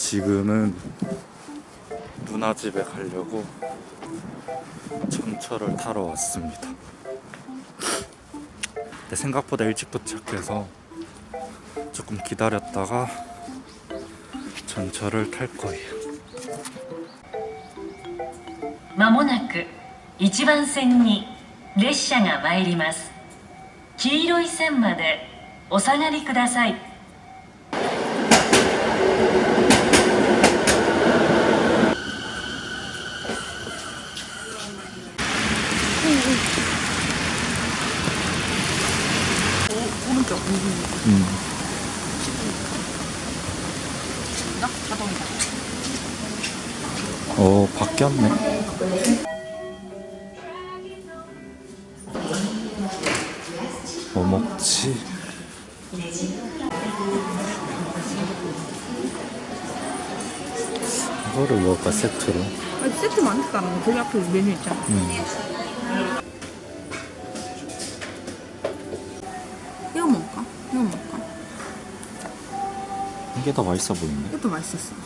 지금은 누나 집에 가려고 전철을 타러 왔습니다. 근데 생각보다 일찍 도착해서 조금 기다렸다가 전철을 탈 거예요. まもなく1番線に列車が参ります黄色い線までお下がりください 오른쪽 음. 나 자동이다. 어 바뀌었네. 뭐 먹지? 이거를 먹을까 세트로? 아니, 세트 많다는 저기 앞에 메뉴 있잖아. 이 이게 더 맛있어 보이네. 이것도 맛있었어. こ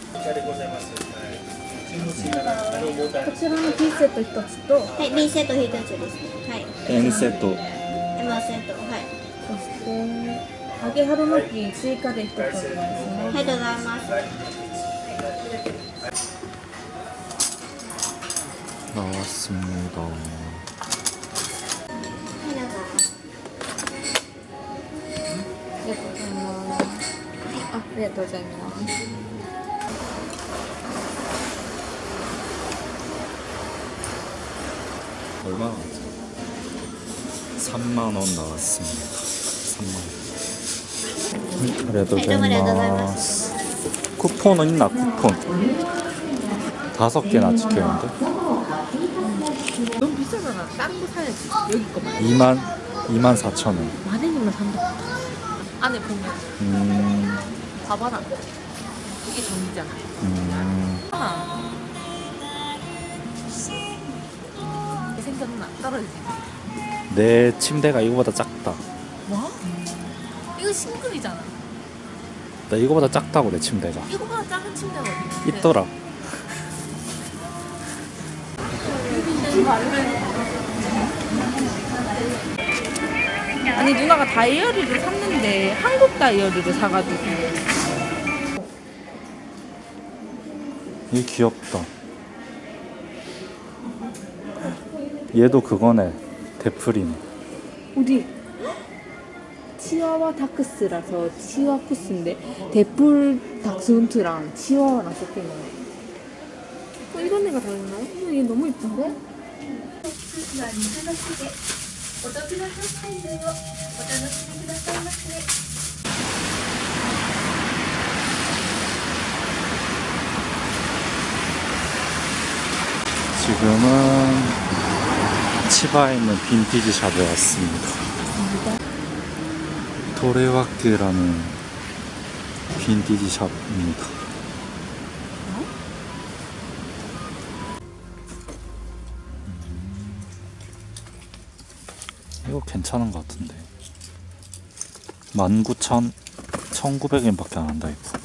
ちらのティーセット一つと、はい、B セット一つですね。はい。 N セット M セット、はい。そして揚げ春巻き追加で一つお願いします。ありがとうございます。 나왔습니다. 그게 더 재미나 얼마 나왔죠? 3만원 나왔습니다. 3만원. 그래도 됐나 쿠폰은 있나 쿠폰? 다섯 개나 찍혔는데? 너무 비싸잖아. 다른 거 사야지 여기 거만 2만 2만 4천 원. 만원이면 산다. 안에 보면. 음... 봐봐라. 이게 정이잖아. 음, 아. 이게 생겼나? 떨어지지. 내 침대가 이거보다 작다. 뭐? 이거 싱글이잖아. 나 이거보다 작다고 내 침대가. 이거보다 작은 침대가 어디? 있더라. 아니 누나가 다이어리를 샀는데 한국 다이어리를 사가지고 이 귀엽다. 얘도 그거네. 데프린. 어디? 치와와 다크스라서 치와 쿠스인데 데풀 닥스훈트랑 치와와랑 섞여 있네. 어, 이런 애가 다르나? 어, 얘 너무 이쁜데? 지금은 치바에 있는 빈티지 샵에 왔습니다. 도레와크라는 빈티지 샵입니다. 음, 이거 괜찮은 것 같은데. 19,000, 1,900엔 밖에 안 한다, 이거.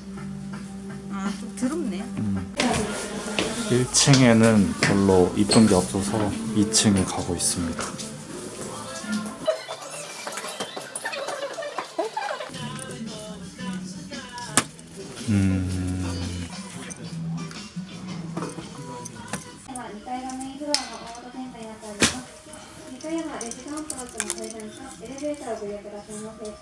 1층에는 별로 이쁜 게 없어서 2층에 가고 있습니다. 음, で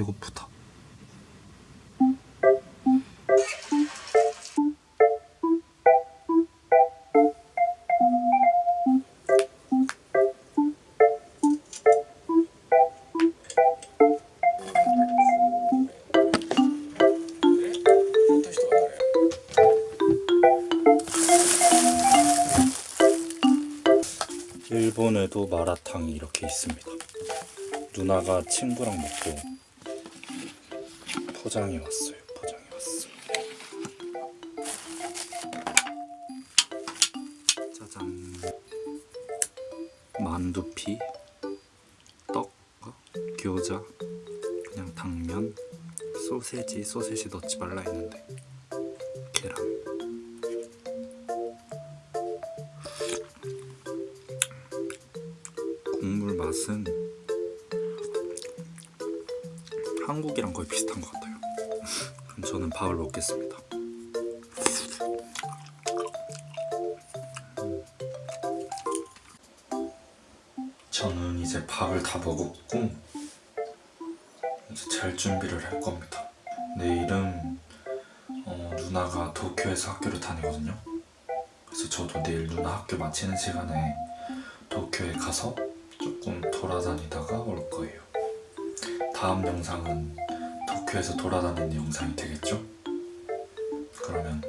배고프다. 일본에도 마라탕이 이렇게 있습니다. 누나가 친구랑 먹고 포장해 왔어요. 포장해 왔어. 짜잔. 만두피, 떡, 어? 교자, 그냥 당면, 소세지, 소세지 넣지 말라 했는데 계란. 국물 맛은 한국이랑 거의 비슷한 것 같아요. 그럼 저는 밥을 먹겠습니다. 저는 이제 밥을 다 먹었고 이제 잘 준비를 할 겁니다. 내일은 어, 누나가 도쿄에서 학교를 다니거든요. 그래서 저도 내일 누나 학교 마치는 시간에 도쿄에 가서 조금 돌아다니다가 올 거예요. 다음 영상은 도쿄에서 돌아다니는 영상이 되겠죠? 그러면